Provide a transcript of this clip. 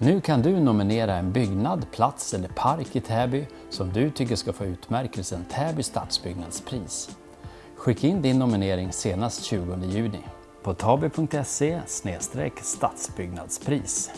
Nu kan du nominera en byggnad, plats eller park i Täby som du tycker ska få utmärkelsen Täby stadsbyggnadspris. Skicka in din nominering senast 20 juni på taby.se stadsbyggnadspris.